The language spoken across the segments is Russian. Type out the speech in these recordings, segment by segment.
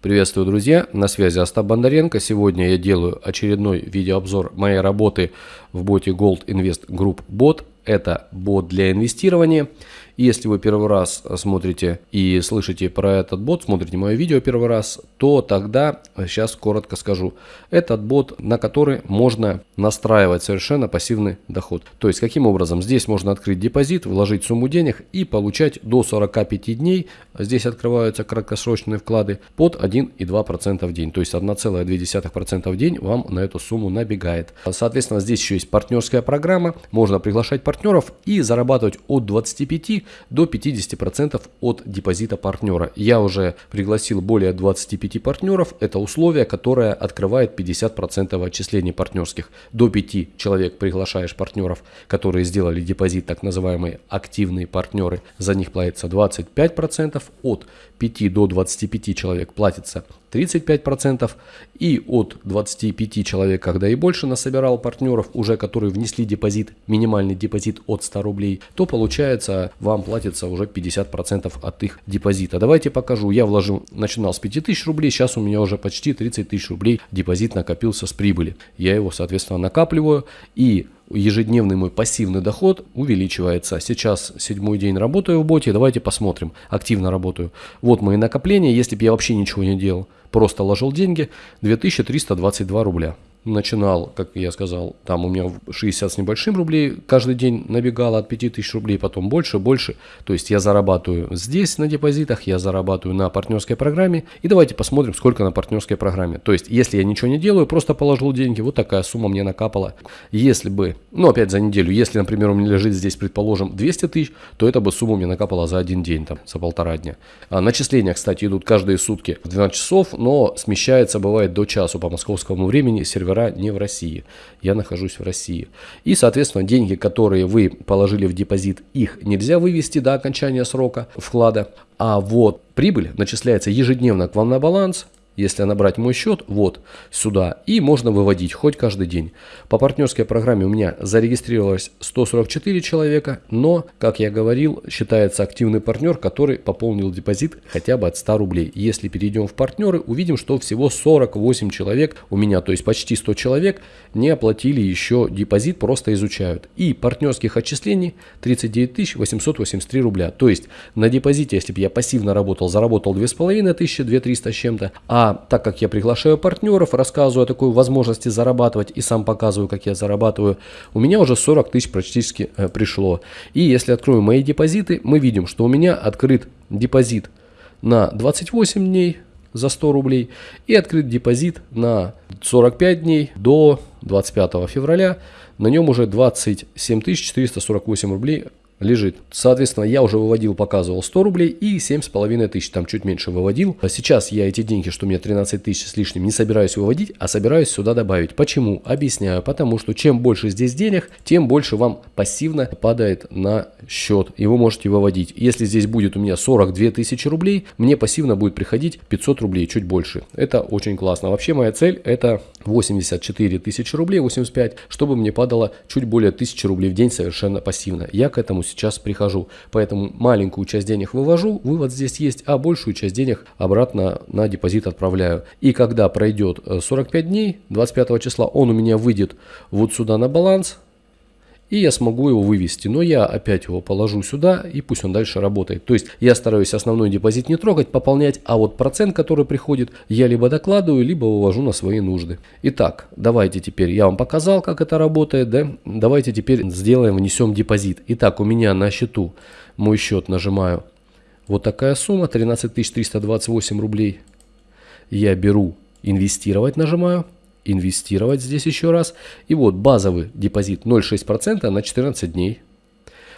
Приветствую, друзья! На связи Остап Бондаренко. Сегодня я делаю очередной видеообзор моей работы в боте Gold Invest Group Bot. Это бот для инвестирования. Если вы первый раз смотрите и слышите про этот бот, смотрите мое видео первый раз, то тогда, сейчас коротко скажу, этот бот, на который можно настраивать совершенно пассивный доход. То есть, каким образом? Здесь можно открыть депозит, вложить сумму денег и получать до 45 дней, здесь открываются краткосрочные вклады, под 1,2% в день. То есть, 1,2% в день вам на эту сумму набегает. Соответственно, здесь еще есть партнерская программа, можно приглашать партнеров и зарабатывать от 25 до 50% от депозита партнера. Я уже пригласил более 25 партнеров. Это условие, которое открывает 50% отчислений партнерских. До 5 человек приглашаешь партнеров, которые сделали депозит, так называемые активные партнеры. За них платится 25%. От 5 до 25 человек платится 35%. И от 25 человек, когда и больше насобирал партнеров, уже которые внесли депозит, минимальный депозит от 100 рублей, то получается вам платится уже 50% от их депозита. Давайте покажу. Я вложил, начинал с 5000 рублей, сейчас у меня уже почти 30 тысяч рублей депозит накопился с прибыли. Я его, соответственно, накапливаю и ежедневный мой пассивный доход увеличивается. Сейчас седьмой день работаю в боте, давайте посмотрим. Активно работаю. Вот мои накопления, если бы я вообще ничего не делал. Просто ложил деньги, 2322 рубля начинал, как я сказал, там у меня 60 с небольшим рублей каждый день набегало от 5000 рублей, потом больше, больше. То есть я зарабатываю здесь на депозитах, я зарабатываю на партнерской программе. И давайте посмотрим, сколько на партнерской программе. То есть если я ничего не делаю, просто положил деньги, вот такая сумма мне накапала. Если бы, ну опять за неделю, если, например, у меня лежит здесь, предположим, 200 тысяч, то эта бы сумма мне накапала за один день, там, за полтора дня. А начисления, кстати, идут каждые сутки в 12 часов, но смещается, бывает, до часу по московскому времени сервер сервера не в России. Я нахожусь в России. И, соответственно, деньги, которые вы положили в депозит, их нельзя вывести до окончания срока вклада. А вот прибыль начисляется ежедневно к вам на баланс если набрать мой счет, вот сюда, и можно выводить хоть каждый день. По партнерской программе у меня зарегистрировалось 144 человека, но, как я говорил, считается активный партнер, который пополнил депозит хотя бы от 100 рублей. Если перейдем в партнеры, увидим, что всего 48 человек у меня, то есть почти 100 человек, не оплатили еще депозит, просто изучают. И партнерских отчислений 39 883 рубля. То есть на депозите, если бы я пассивно работал, заработал 2500, 2300 с чем-то, а так как я приглашаю партнеров, рассказываю о такой возможности зарабатывать и сам показываю, как я зарабатываю, у меня уже 40 тысяч практически э, пришло. И если открою мои депозиты, мы видим, что у меня открыт депозит на 28 дней за 100 рублей и открыт депозит на 45 дней до 25 февраля. На нем уже 27 448 рублей лежит. Соответственно, я уже выводил, показывал 100 рублей и 7,5 тысяч, там чуть меньше выводил. А сейчас я эти деньги, что у меня 13 тысяч с лишним, не собираюсь выводить, а собираюсь сюда добавить. Почему? Объясняю. Потому что чем больше здесь денег, тем больше вам пассивно падает на счет, и вы можете выводить. Если здесь будет у меня 42 тысячи рублей, мне пассивно будет приходить 500 рублей, чуть больше. Это очень классно. Вообще моя цель это 84 тысячи рублей, 85, чтобы мне падало чуть более 1000 рублей в день совершенно пассивно. Я к этому сейчас прихожу. Поэтому маленькую часть денег вывожу, вывод здесь есть, а большую часть денег обратно на депозит отправляю. И когда пройдет 45 э, дней, 25 числа он у меня выйдет вот сюда на баланс, и я смогу его вывести. Но я опять его положу сюда, и пусть он дальше работает. То есть я стараюсь основной депозит не трогать, пополнять, а вот процент, который приходит, я либо докладываю, либо вывожу на свои нужды. Итак, давайте теперь, я вам показал, как это работает, да? Давайте теперь сделаем, внесем депозит. Итак, у меня на счету, мой счет нажимаю, вот такая сумма, 13 328 рублей. Я беру, инвестировать нажимаю инвестировать здесь еще раз. И вот базовый депозит 0,6% на 14 дней.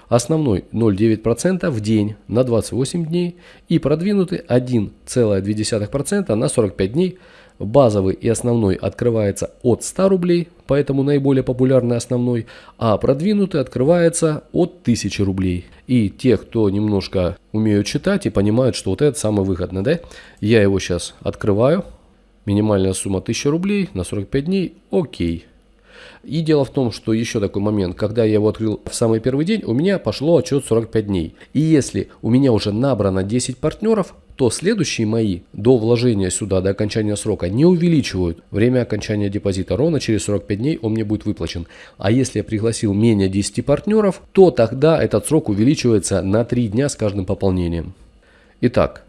Основной 0,9% в день на 28 дней. И продвинутый 1,2% на 45 дней. Базовый и основной открывается от 100 рублей, поэтому наиболее популярный основной, а продвинутый открывается от 1000 рублей. И те, кто немножко умеют читать и понимают, что вот это самый выгодный, да, я его сейчас открываю, Минимальная сумма 1000 рублей на 45 дней. Окей. И дело в том, что еще такой момент, когда я его открыл в самый первый день, у меня пошло отчет 45 дней. И если у меня уже набрано 10 партнеров, то следующие мои до вложения сюда, до окончания срока, не увеличивают время окончания депозита. Ровно через 45 дней он мне будет выплачен. А если я пригласил менее 10 партнеров, то тогда этот срок увеличивается на 3 дня с каждым пополнением. Итак,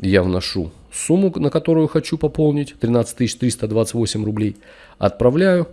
я вношу сумму, на которую хочу пополнить, 13 328 рублей, отправляю,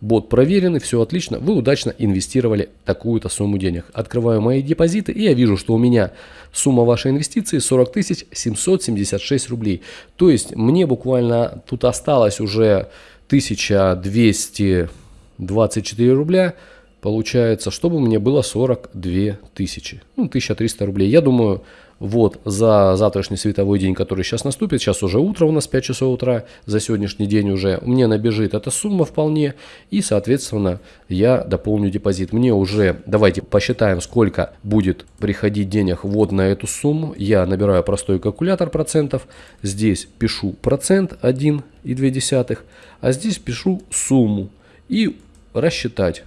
Бот проверенный, все отлично, вы удачно инвестировали такую-то сумму денег. Открываю мои депозиты и я вижу, что у меня сумма вашей инвестиции 40 776 рублей. То есть мне буквально тут осталось уже 1224 рубля. Получается, чтобы мне было 42 тысячи. Ну, 1300 рублей. Я думаю, вот за завтрашний световой день, который сейчас наступит, сейчас уже утро у нас 5 часов утра, за сегодняшний день уже мне набежит эта сумма вполне, и соответственно я дополню депозит. Мне уже, давайте посчитаем, сколько будет приходить денег вот на эту сумму. Я набираю простой калькулятор процентов, здесь пишу процент 1,2, а здесь пишу сумму и рассчитать.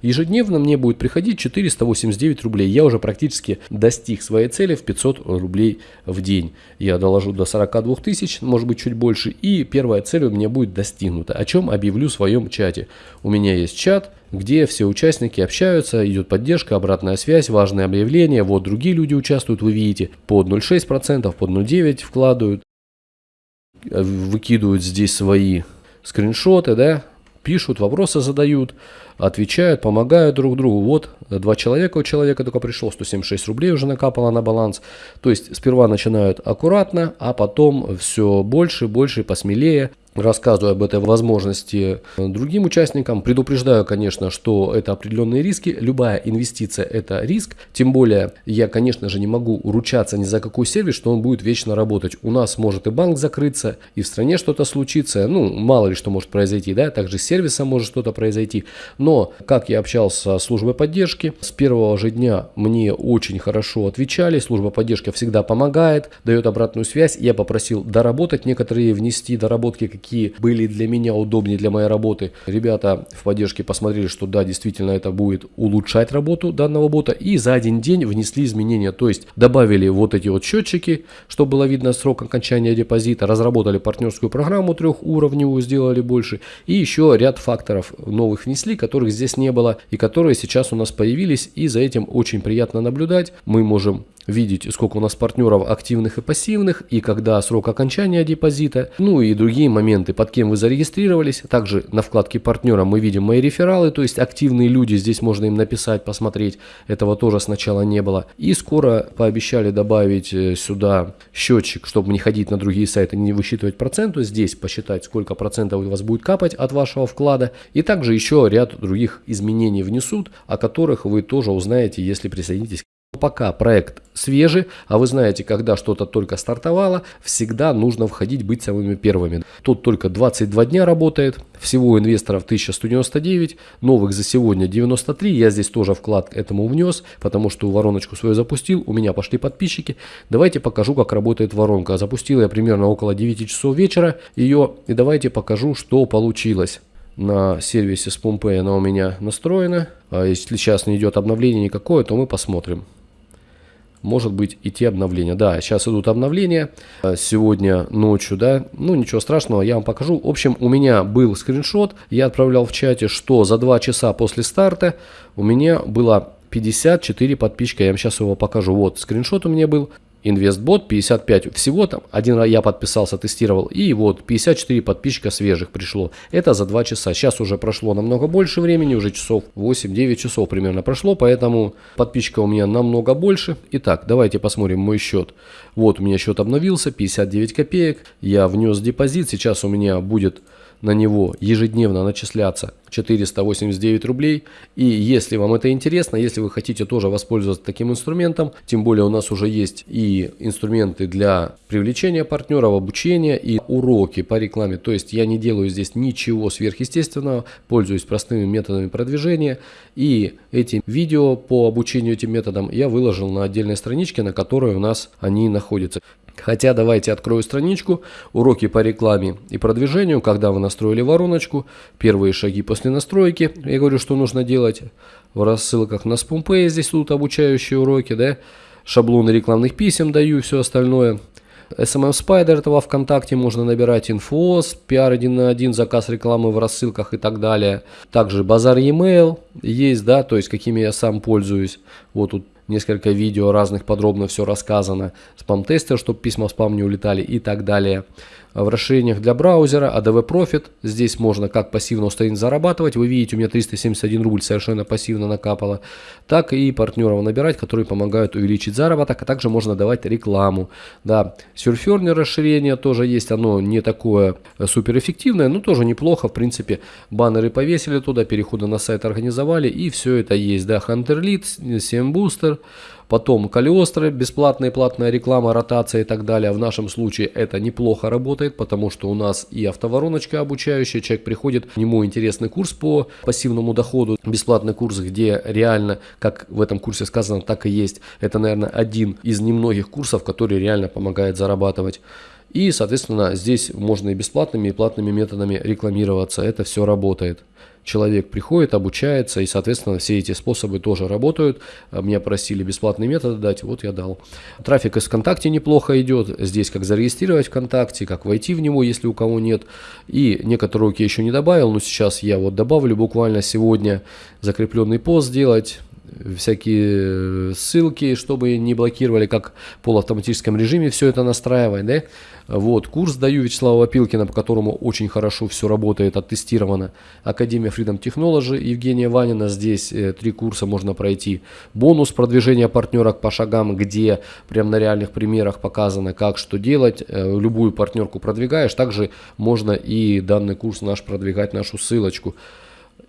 Ежедневно мне будет приходить 489 рублей. Я уже практически достиг своей цели в 500 рублей в день. Я доложу до 42 тысяч, может быть чуть больше. И первая цель у меня будет достигнута, о чем объявлю в своем чате. У меня есть чат, где все участники общаются, идет поддержка, обратная связь, важные объявления. Вот другие люди участвуют, вы видите, под 0,6%, под 0,9% вкладывают, выкидывают здесь свои скриншоты, да, пишут, вопросы задают, отвечают, помогают друг другу. Вот два человека у человека только пришло, 176 рублей уже накапало на баланс. То есть сперва начинают аккуратно, а потом все больше, больше, посмелее рассказываю об этой возможности другим участникам. Предупреждаю, конечно, что это определенные риски. Любая инвестиция – это риск. Тем более, я, конечно же, не могу ручаться ни за какой сервис, что он будет вечно работать. У нас может и банк закрыться, и в стране что-то случится. Ну, мало ли что может произойти, да, также с сервисом может что-то произойти. Но, как я общался с службой поддержки, с первого же дня мне очень хорошо отвечали. Служба поддержки всегда помогает, дает обратную связь. Я попросил доработать некоторые, внести доработки, были для меня удобнее для моей работы. Ребята в поддержке посмотрели, что да, действительно это будет улучшать работу данного бота. И за один день внесли изменения. То есть добавили вот эти вот счетчики, чтобы было видно срок окончания депозита. Разработали партнерскую программу трехуровневую, сделали больше. И еще ряд факторов новых внесли, которых здесь не было. И которые сейчас у нас появились. И за этим очень приятно наблюдать. Мы можем видеть, сколько у нас партнеров активных и пассивных, и когда срок окончания депозита, ну и другие моменты, под кем вы зарегистрировались. Также на вкладке партнера мы видим мои рефералы, то есть активные люди, здесь можно им написать, посмотреть, этого тоже сначала не было. И скоро пообещали добавить э, сюда счетчик, чтобы не ходить на другие сайты, не высчитывать проценты, здесь посчитать, сколько процентов у вас будет капать от вашего вклада. И также еще ряд других изменений внесут, о которых вы тоже узнаете, если присоединитесь Пока проект свежий, а вы знаете, когда что-то только стартовало, всегда нужно входить, быть самыми первыми. Тут только 22 дня работает, всего инвесторов 1199, новых за сегодня 93, я здесь тоже вклад этому внес, потому что вороночку свою запустил, у меня пошли подписчики. Давайте покажу, как работает воронка. Запустил я примерно около 9 часов вечера ее, и давайте покажу, что получилось на сервисе с Pumpay она у меня настроена. А если сейчас не идет обновление никакое, то мы посмотрим может быть идти обновления. Да, сейчас идут обновления. Сегодня ночью, да, ну ничего страшного, я вам покажу. В общем, у меня был скриншот, я отправлял в чате, что за 2 часа после старта у меня было 54 подписчика. Я вам сейчас его покажу. Вот скриншот у меня был. Инвестбот 55 всего там, один я подписался, тестировал, и вот 54 подписчика свежих пришло. Это за 2 часа. Сейчас уже прошло намного больше времени, уже часов 8-9 часов примерно прошло, поэтому подписчика у меня намного больше. Итак, давайте посмотрим мой счет. Вот у меня счет обновился, 59 копеек, я внес депозит, сейчас у меня будет на него ежедневно начисляться 489 рублей. И если вам это интересно, если вы хотите тоже воспользоваться таким инструментом, тем более у нас уже есть и инструменты для привлечения партнеров, обучения и уроки по рекламе. То есть я не делаю здесь ничего сверхъестественного, пользуюсь простыми методами продвижения. И эти видео по обучению этим методам я выложил на отдельной страничке, на которой у нас они находятся. Хотя давайте открою страничку, уроки по рекламе и продвижению, когда вы настроили вороночку, первые шаги после настройки, я говорю, что нужно делать в рассылках на SpamPay, здесь тут обучающие уроки, да, шаблоны рекламных писем даю и все остальное. SMM Spider этого ВКонтакте можно набирать инфос, пиар один на один, заказ рекламы в рассылках и так далее. Также базар e-mail есть, да, то есть какими я сам пользуюсь. Вот тут несколько видео разных подробно все рассказано. Спам-тестер, чтобы письма в спам не улетали и так далее в расширениях для браузера, ADV Profit. Здесь можно как пассивно установить зарабатывать. Вы видите, у меня 371 рубль совершенно пассивно накапало. Так и партнеров набирать, которые помогают увеличить заработок. А также можно давать рекламу. Да, Surferner расширение тоже есть. Оно не такое суперэффективное, но тоже неплохо. В принципе, баннеры повесили туда, переходы на сайт организовали. И все это есть. Да, Hunter Lead, CM Booster. Потом Калиостры, бесплатная и платная реклама, ротация и так далее. В нашем случае это неплохо работает, потому что у нас и автовороночка обучающая. Человек приходит, ему интересный курс по пассивному доходу, бесплатный курс, где реально, как в этом курсе сказано, так и есть. Это, наверное, один из немногих курсов, который реально помогает зарабатывать. И, соответственно, здесь можно и бесплатными, и платными методами рекламироваться. Это все работает человек приходит, обучается, и, соответственно, все эти способы тоже работают. А, меня просили бесплатные методы дать, вот я дал. Трафик из ВКонтакте неплохо идет. Здесь как зарегистрировать ВКонтакте, как войти в него, если у кого нет. И некоторые руки еще не добавил, но сейчас я вот добавлю буквально сегодня закрепленный пост сделать всякие ссылки, чтобы не блокировали, как в полуавтоматическом режиме все это настраивать, да. Вот, курс даю Вячеслава Вапилкина, по которому очень хорошо все работает, оттестировано. Академия Freedom Technology Евгения Ванина, здесь э, три курса можно пройти. Бонус продвижения партнера по шагам, где прям на реальных примерах показано, как что делать. Э, любую партнерку продвигаешь, также можно и данный курс наш продвигать, нашу ссылочку.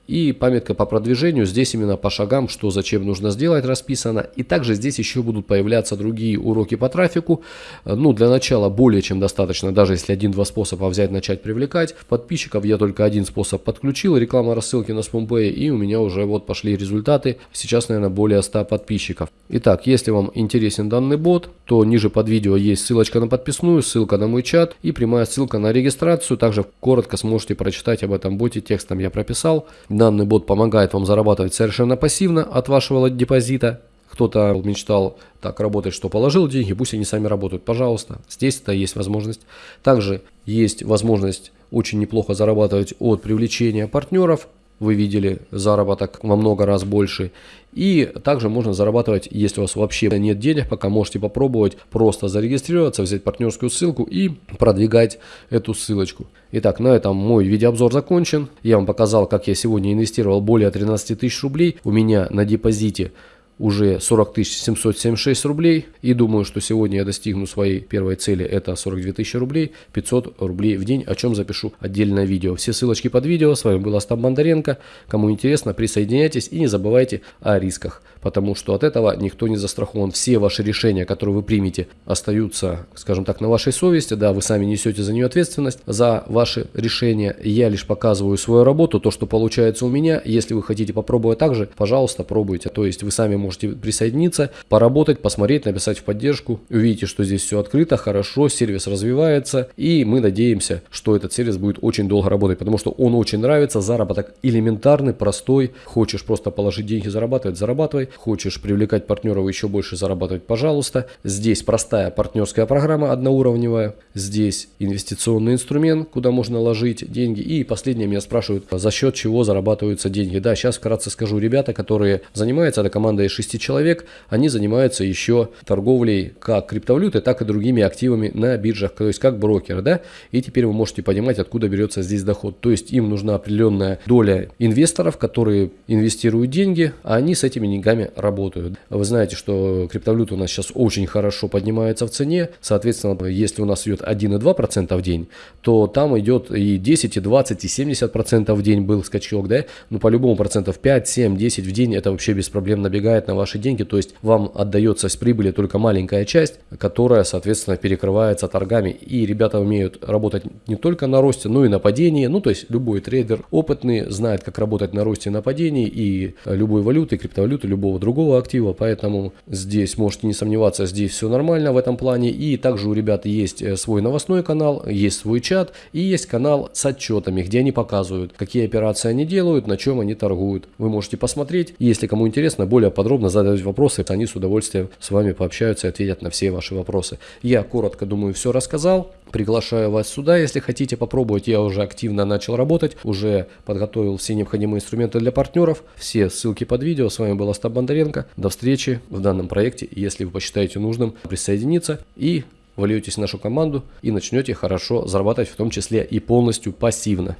И памятка по продвижению, здесь именно по шагам, что зачем нужно сделать, расписано. И также здесь еще будут появляться другие уроки по трафику. Ну, для начала более чем достаточно, даже если один-два способа взять, начать привлекать. Подписчиков я только один способ подключил, реклама рассылки на SpamPay, и у меня уже вот пошли результаты. Сейчас, наверное, более 100 подписчиков. Итак, если вам интересен данный бот, то ниже под видео есть ссылочка на подписную, ссылка на мой чат и прямая ссылка на регистрацию. Также коротко сможете прочитать об этом боте, текстом я прописал. Данный бот помогает вам зарабатывать совершенно пассивно от вашего депозита. Кто-то мечтал так работать, что положил деньги, пусть они сами работают. Пожалуйста, здесь это есть возможность. Также есть возможность очень неплохо зарабатывать от привлечения партнеров вы видели заработок во много раз больше. И также можно зарабатывать, если у вас вообще нет денег, пока можете попробовать просто зарегистрироваться, взять партнерскую ссылку и продвигать эту ссылочку. Итак, на этом мой видеообзор закончен. Я вам показал, как я сегодня инвестировал более 13 тысяч рублей. У меня на депозите уже 40 776 рублей. И думаю, что сегодня я достигну своей первой цели. Это 42 тысячи рублей, 500 рублей в день, о чем запишу отдельное видео. Все ссылочки под видео. С вами был Остап Бондаренко. Кому интересно, присоединяйтесь и не забывайте о рисках. Потому что от этого никто не застрахован. Все ваши решения, которые вы примете, остаются, скажем так, на вашей совести. Да, вы сами несете за нее ответственность, за ваши решения. Я лишь показываю свою работу, то, что получается у меня. Если вы хотите попробовать так же, пожалуйста, пробуйте. То есть вы сами можете присоединиться, поработать, посмотреть, написать в поддержку. Увидите, что здесь все открыто, хорошо, сервис развивается. И мы надеемся, что этот сервис будет очень долго работать, потому что он очень нравится. Заработок элементарный, простой. Хочешь просто положить деньги, зарабатывать, зарабатывай. Хочешь привлекать партнеров еще больше зарабатывать, пожалуйста. Здесь простая партнерская программа одноуровневая. Здесь инвестиционный инструмент, куда можно ложить деньги. И последнее меня спрашивают, за счет чего зарабатываются деньги. Да, сейчас вкратце скажу. Ребята, которые занимаются, это команда 6 человек, они занимаются еще торговлей как криптовалютой, так и другими активами на биржах, то есть как брокер, да, и теперь вы можете понимать, откуда берется здесь доход. То есть им нужна определенная доля инвесторов, которые инвестируют деньги, а они с этими деньгами работают. Вы знаете, что криптовалюта у нас сейчас очень хорошо поднимается в цене, соответственно, если у нас идет 1,2% в день, то там идет и 10, и 20, и 70% в день был скачок, да, ну по-любому процентов 5, 7, 10 в день это вообще без проблем набегает влияет на ваши деньги, то есть вам отдается с прибыли только маленькая часть, которая, соответственно, перекрывается торгами. И ребята умеют работать не только на росте, но и на падении. Ну, то есть любой трейдер опытный знает, как работать на росте и на падении и любой валюты, криптовалюты, любого другого актива. Поэтому здесь можете не сомневаться, здесь все нормально в этом плане. И также у ребят есть э, свой новостной канал, есть свой чат и есть канал с отчетами, где они показывают, какие операции они делают, на чем они торгуют. Вы можете посмотреть. Если кому интересно, более подробно задать вопросы, они с удовольствием с вами пообщаются и ответят на все ваши вопросы. Я коротко, думаю, все рассказал. Приглашаю вас сюда, если хотите попробовать. Я уже активно начал работать, уже подготовил все необходимые инструменты для партнеров. Все ссылки под видео. С вами был Остап Бондаренко. До встречи в данном проекте. Если вы посчитаете нужным присоединиться и вольетесь в нашу команду и начнете хорошо зарабатывать, в том числе и полностью пассивно.